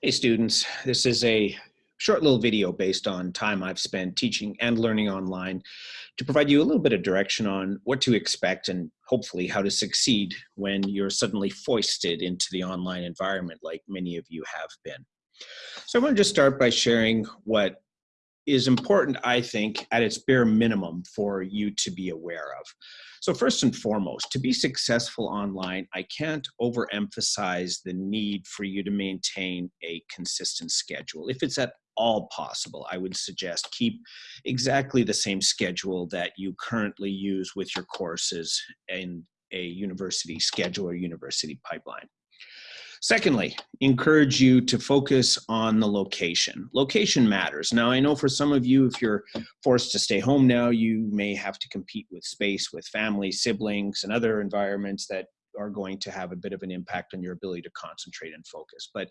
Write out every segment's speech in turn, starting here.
Hey students, this is a short little video based on time I've spent teaching and learning online to provide you a little bit of direction on what to expect and hopefully how to succeed when you're suddenly foisted into the online environment like many of you have been. So I want to just start by sharing what is important, I think, at its bare minimum for you to be aware of. So first and foremost, to be successful online, I can't overemphasize the need for you to maintain a consistent schedule. If it's at all possible, I would suggest keep exactly the same schedule that you currently use with your courses in a university schedule or university pipeline. Secondly, encourage you to focus on the location. Location matters. Now, I know for some of you, if you're forced to stay home now, you may have to compete with space, with family, siblings, and other environments that are going to have a bit of an impact on your ability to concentrate and focus. But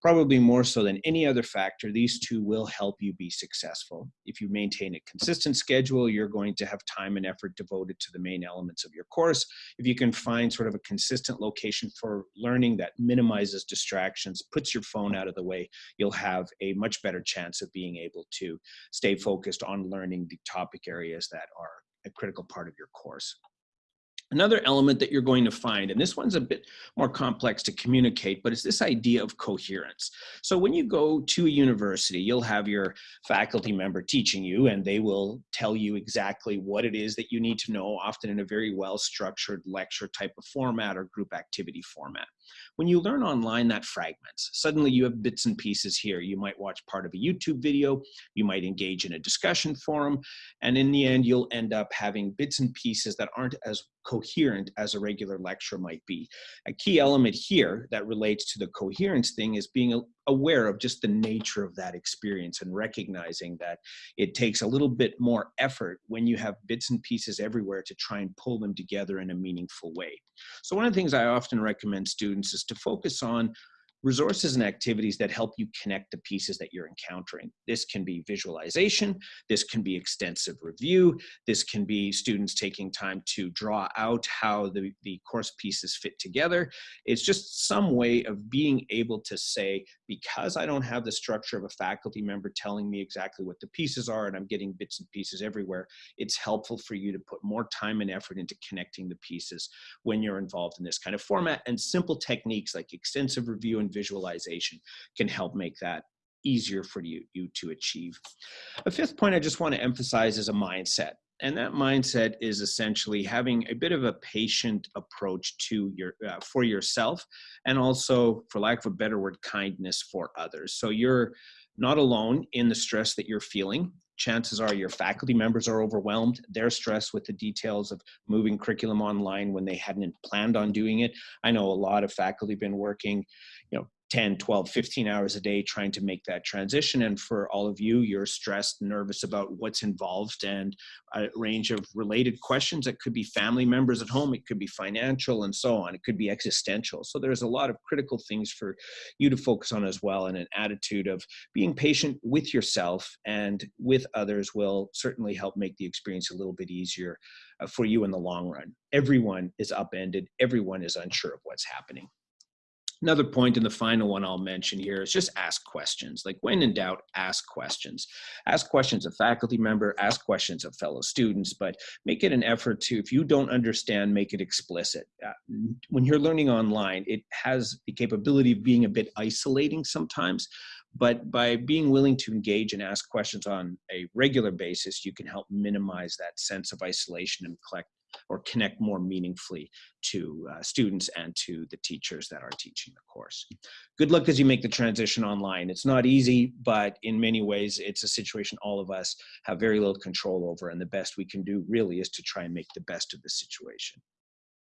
probably more so than any other factor, these two will help you be successful. If you maintain a consistent schedule, you're going to have time and effort devoted to the main elements of your course. If you can find sort of a consistent location for learning that minimizes distractions, puts your phone out of the way, you'll have a much better chance of being able to stay focused on learning the topic areas that are a critical part of your course. Another element that you're going to find, and this one's a bit more complex to communicate, but it's this idea of coherence. So when you go to a university, you'll have your faculty member teaching you, and they will tell you exactly what it is that you need to know, often in a very well-structured lecture type of format or group activity format. When you learn online, that fragments. Suddenly you have bits and pieces here. You might watch part of a YouTube video, you might engage in a discussion forum, and in the end, you'll end up having bits and pieces that aren't as coherent as a regular lecture might be. A key element here that relates to the coherence thing is being aware of just the nature of that experience and recognizing that it takes a little bit more effort when you have bits and pieces everywhere to try and pull them together in a meaningful way. So one of the things I often recommend students is to focus on resources and activities that help you connect the pieces that you're encountering. This can be visualization, this can be extensive review, this can be students taking time to draw out how the, the course pieces fit together. It's just some way of being able to say, because I don't have the structure of a faculty member telling me exactly what the pieces are and I'm getting bits and pieces everywhere, it's helpful for you to put more time and effort into connecting the pieces when you're involved in this kind of format and simple techniques like extensive review and visualization can help make that easier for you, you to achieve. A fifth point I just want to emphasize is a mindset. And that mindset is essentially having a bit of a patient approach to your uh, for yourself and also for lack of a better word kindness for others. So you're not alone in the stress that you're feeling chances are your faculty members are overwhelmed. They're stressed with the details of moving curriculum online when they hadn't planned on doing it. I know a lot of faculty been working, you know, 10, 12, 15 hours a day trying to make that transition. And for all of you, you're stressed, nervous about what's involved and a range of related questions. It could be family members at home, it could be financial and so on. It could be existential. So there's a lot of critical things for you to focus on as well. And an attitude of being patient with yourself and with others will certainly help make the experience a little bit easier uh, for you in the long run. Everyone is upended. Everyone is unsure of what's happening. Another point and the final one I'll mention here is just ask questions. Like when in doubt, ask questions. Ask questions of faculty member, ask questions of fellow students, but make it an effort to, if you don't understand, make it explicit. Uh, when you're learning online, it has the capability of being a bit isolating sometimes, but by being willing to engage and ask questions on a regular basis, you can help minimize that sense of isolation and collect or connect more meaningfully to uh, students and to the teachers that are teaching the course. Good luck as you make the transition online. It's not easy, but in many ways, it's a situation all of us have very little control over, and the best we can do really is to try and make the best of the situation.